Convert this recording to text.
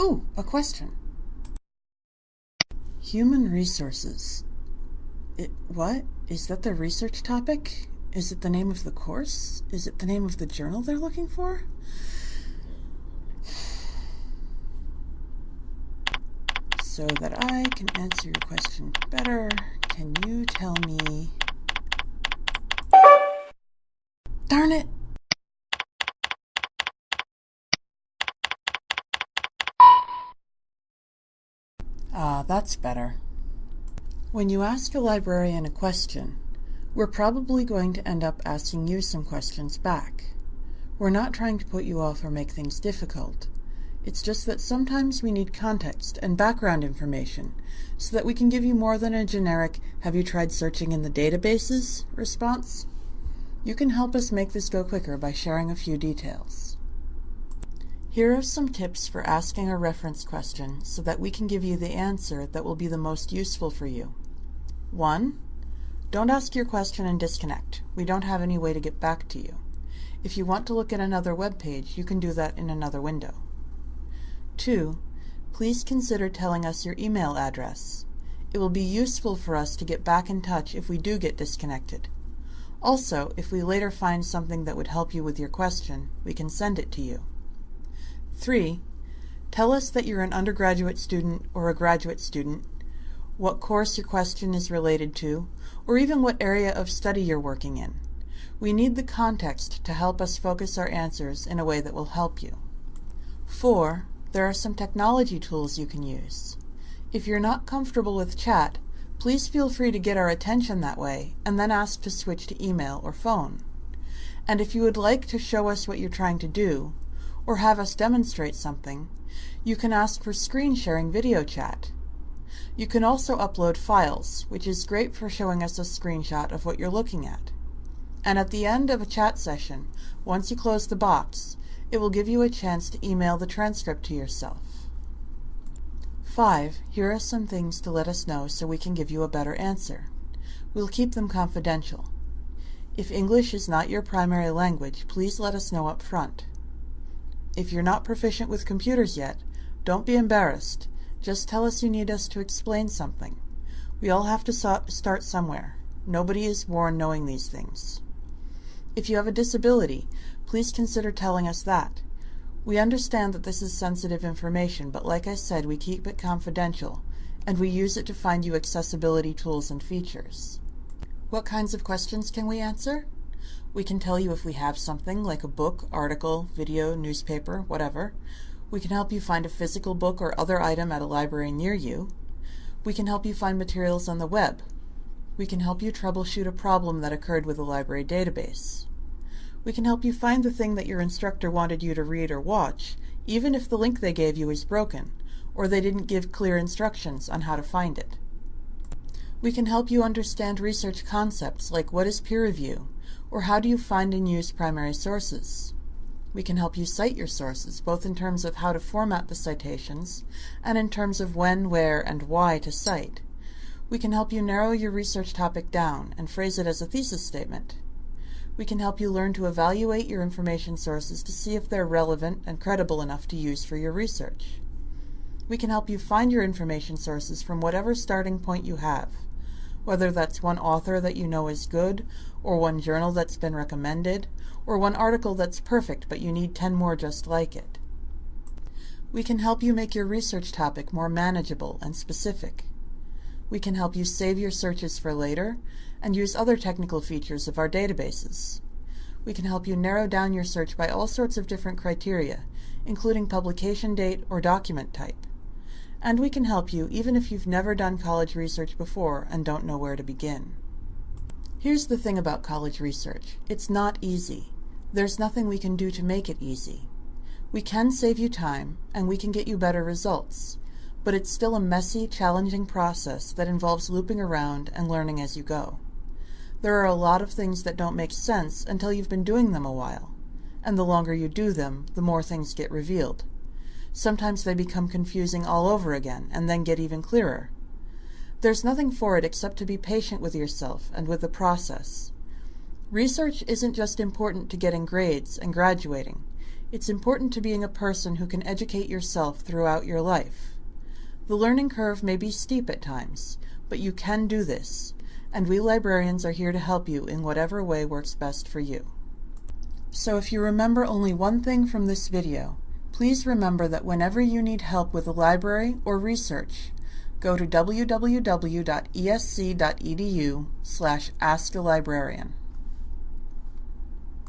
Ooh, a question. Human resources. It, what? Is that the research topic? Is it the name of the course? Is it the name of the journal they're looking for? So that I can answer your question better, can you tell me... Darn it! Ah, that's better. When you ask a librarian a question, we're probably going to end up asking you some questions back. We're not trying to put you off or make things difficult. It's just that sometimes we need context and background information so that we can give you more than a generic, have you tried searching in the databases response. You can help us make this go quicker by sharing a few details. Here are some tips for asking a reference question so that we can give you the answer that will be the most useful for you. 1. Don't ask your question and disconnect. We don't have any way to get back to you. If you want to look at another web page, you can do that in another window. 2. Please consider telling us your email address. It will be useful for us to get back in touch if we do get disconnected. Also, if we later find something that would help you with your question, we can send it to you. 3. Tell us that you're an undergraduate student or a graduate student, what course your question is related to, or even what area of study you're working in. We need the context to help us focus our answers in a way that will help you. 4. There are some technology tools you can use. If you're not comfortable with chat, please feel free to get our attention that way and then ask to switch to email or phone. And if you would like to show us what you're trying to do, or have us demonstrate something, you can ask for screen sharing video chat. You can also upload files, which is great for showing us a screenshot of what you're looking at. And at the end of a chat session, once you close the box, it will give you a chance to email the transcript to yourself. 5. Here are some things to let us know so we can give you a better answer. We'll keep them confidential. If English is not your primary language, please let us know up front. If you're not proficient with computers yet, don't be embarrassed. Just tell us you need us to explain something. We all have to so start somewhere. Nobody is born knowing these things. If you have a disability, please consider telling us that. We understand that this is sensitive information, but like I said, we keep it confidential, and we use it to find you accessibility tools and features. What kinds of questions can we answer? We can tell you if we have something, like a book, article, video, newspaper, whatever. We can help you find a physical book or other item at a library near you. We can help you find materials on the web. We can help you troubleshoot a problem that occurred with a library database. We can help you find the thing that your instructor wanted you to read or watch, even if the link they gave you is broken, or they didn't give clear instructions on how to find it. We can help you understand research concepts like what is peer review, or how do you find and use primary sources? We can help you cite your sources, both in terms of how to format the citations and in terms of when, where, and why to cite. We can help you narrow your research topic down and phrase it as a thesis statement. We can help you learn to evaluate your information sources to see if they're relevant and credible enough to use for your research. We can help you find your information sources from whatever starting point you have whether that's one author that you know is good, or one journal that's been recommended, or one article that's perfect but you need 10 more just like it. We can help you make your research topic more manageable and specific. We can help you save your searches for later and use other technical features of our databases. We can help you narrow down your search by all sorts of different criteria, including publication date or document type. And we can help you even if you've never done college research before and don't know where to begin. Here's the thing about college research. It's not easy. There's nothing we can do to make it easy. We can save you time, and we can get you better results, but it's still a messy, challenging process that involves looping around and learning as you go. There are a lot of things that don't make sense until you've been doing them a while, and the longer you do them, the more things get revealed. Sometimes they become confusing all over again, and then get even clearer. There's nothing for it except to be patient with yourself and with the process. Research isn't just important to getting grades and graduating. It's important to being a person who can educate yourself throughout your life. The learning curve may be steep at times, but you can do this, and we librarians are here to help you in whatever way works best for you. So if you remember only one thing from this video, please remember that whenever you need help with the library or research, go to www.esc.edu slash askalibrarian.